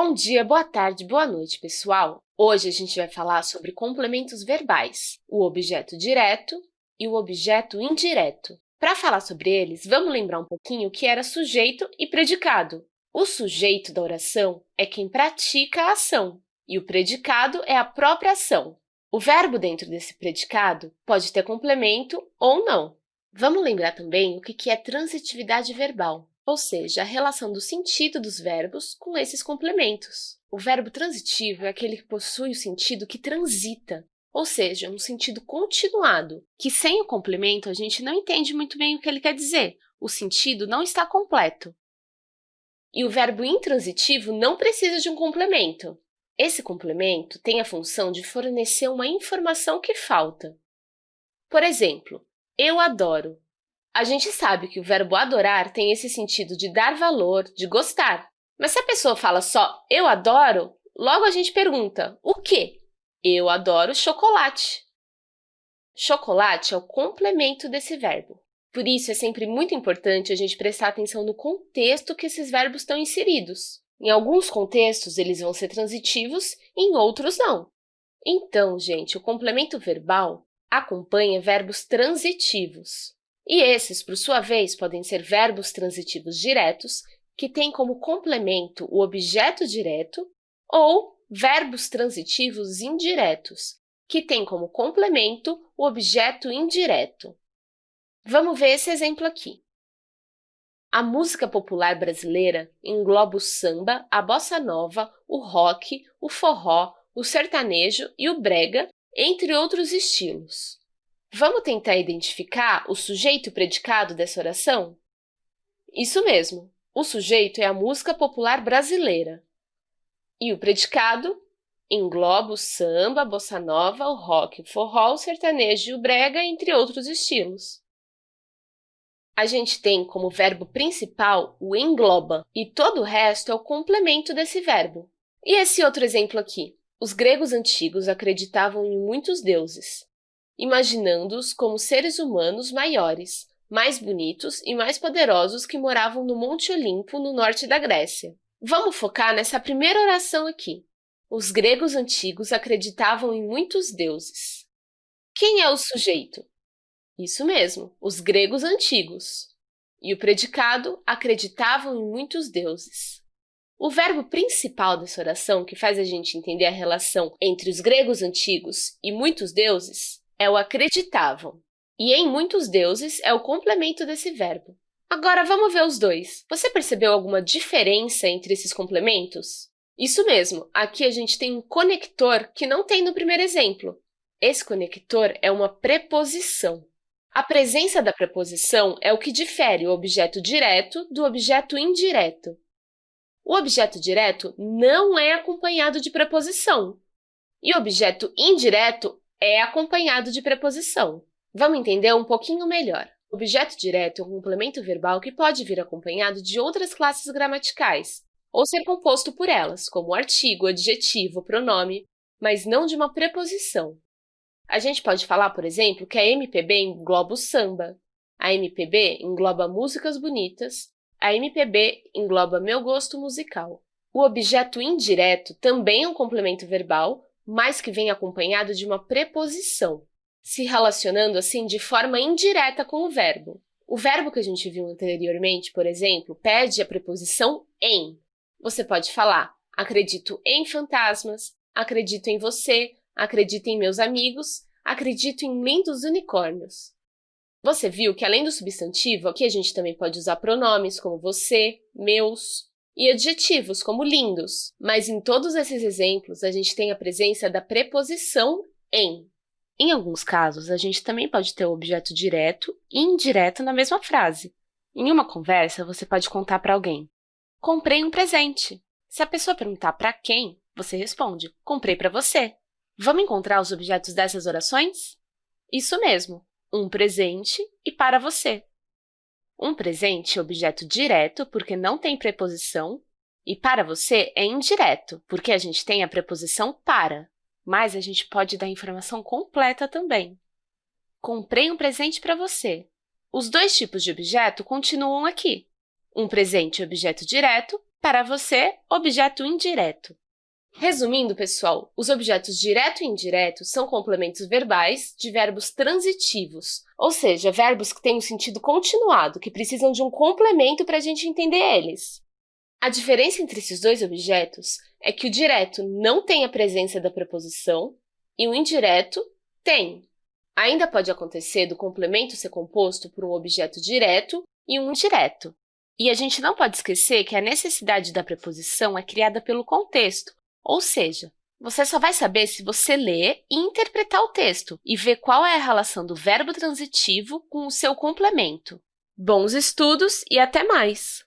Bom dia, boa tarde, boa noite, pessoal! Hoje a gente vai falar sobre complementos verbais, o objeto direto e o objeto indireto. Para falar sobre eles, vamos lembrar um pouquinho o que era sujeito e predicado. O sujeito da oração é quem pratica a ação, e o predicado é a própria ação. O verbo dentro desse predicado pode ter complemento ou não. Vamos lembrar também o que é transitividade verbal ou seja, a relação do sentido dos verbos com esses complementos. O verbo transitivo é aquele que possui o sentido que transita, ou seja, um sentido continuado, que sem o complemento a gente não entende muito bem o que ele quer dizer, o sentido não está completo. E o verbo intransitivo não precisa de um complemento. Esse complemento tem a função de fornecer uma informação que falta. Por exemplo, eu adoro a gente sabe que o verbo adorar tem esse sentido de dar valor, de gostar. Mas se a pessoa fala só eu adoro, logo a gente pergunta o quê? Eu adoro chocolate. Chocolate é o complemento desse verbo. Por isso, é sempre muito importante a gente prestar atenção no contexto que esses verbos estão inseridos. Em alguns contextos, eles vão ser transitivos, em outros não. Então, gente, o complemento verbal acompanha verbos transitivos. E esses, por sua vez, podem ser verbos transitivos diretos, que têm como complemento o objeto direto, ou verbos transitivos indiretos, que têm como complemento o objeto indireto. Vamos ver esse exemplo aqui. A música popular brasileira engloba o samba, a bossa nova, o rock, o forró, o sertanejo e o brega, entre outros estilos. Vamos tentar identificar o sujeito predicado dessa oração? Isso mesmo, o sujeito é a música popular brasileira. E o predicado engloba o samba, a bossa nova, o rock, o forró, o sertanejo e o brega, entre outros estilos. A gente tem como verbo principal o engloba, e todo o resto é o complemento desse verbo. E esse outro exemplo aqui? Os gregos antigos acreditavam em muitos deuses imaginando-os como seres humanos maiores, mais bonitos e mais poderosos que moravam no Monte Olimpo, no norte da Grécia. Vamos focar nessa primeira oração aqui. Os gregos antigos acreditavam em muitos deuses. Quem é o sujeito? Isso mesmo, os gregos antigos. E o predicado acreditavam em muitos deuses. O verbo principal dessa oração, que faz a gente entender a relação entre os gregos antigos e muitos deuses, é o acreditavam, e em muitos deuses é o complemento desse verbo. Agora, vamos ver os dois. Você percebeu alguma diferença entre esses complementos? Isso mesmo, aqui a gente tem um conector que não tem no primeiro exemplo. Esse conector é uma preposição. A presença da preposição é o que difere o objeto direto do objeto indireto. O objeto direto não é acompanhado de preposição, e o objeto indireto é acompanhado de preposição. Vamos entender um pouquinho melhor. O objeto direto é um complemento verbal que pode vir acompanhado de outras classes gramaticais, ou ser composto por elas, como artigo, adjetivo, pronome, mas não de uma preposição. A gente pode falar, por exemplo, que a MPB engloba o samba, a MPB engloba músicas bonitas, a MPB engloba meu gosto musical. O objeto indireto também é um complemento verbal, mas que vem acompanhado de uma preposição, se relacionando assim de forma indireta com o verbo. O verbo que a gente viu anteriormente, por exemplo, pede a preposição em. Você pode falar acredito em fantasmas, acredito em você, acredito em meus amigos, acredito em lindos unicórnios. Você viu que, além do substantivo, aqui a gente também pode usar pronomes como você, meus, e adjetivos, como lindos. Mas em todos esses exemplos, a gente tem a presença da preposição em. Em alguns casos, a gente também pode ter o objeto direto e indireto na mesma frase. Em uma conversa, você pode contar para alguém, comprei um presente. Se a pessoa perguntar para quem, você responde, comprei para você. Vamos encontrar os objetos dessas orações? Isso mesmo, um presente e para você. Um presente é objeto direto, porque não tem preposição, e para você é indireto, porque a gente tem a preposição para, mas a gente pode dar informação completa também. Comprei um presente para você. Os dois tipos de objeto continuam aqui. Um presente é objeto direto Para você, objeto indireto. Resumindo, pessoal, os objetos direto e indireto são complementos verbais de verbos transitivos, ou seja, verbos que têm um sentido continuado, que precisam de um complemento para a gente entender eles. A diferença entre esses dois objetos é que o direto não tem a presença da preposição e o indireto tem. Ainda pode acontecer do complemento ser composto por um objeto direto e um indireto. E a gente não pode esquecer que a necessidade da preposição é criada pelo contexto, ou seja, você só vai saber se você ler e interpretar o texto e ver qual é a relação do verbo transitivo com o seu complemento. Bons estudos e até mais!